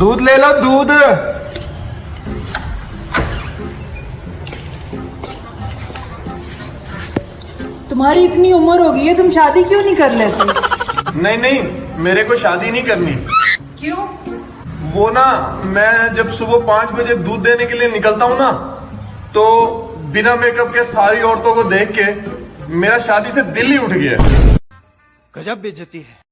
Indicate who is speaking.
Speaker 1: दूध ले लो दूध।
Speaker 2: तुम्हारी इतनी उम्र हो गई है तुम शादी क्यों नहीं कर लेते?
Speaker 1: नहीं नहीं मेरे को शादी नहीं करनी।
Speaker 2: क्यों?
Speaker 1: वो ना मैं जब सुबह पाँच बजे दूध देने के लिए निकलता हूँ ना तो बिना मेकअप के सारी औरतों को देख के मेरा शादी से दिल ही उठ गया।
Speaker 3: गजब बेचती है।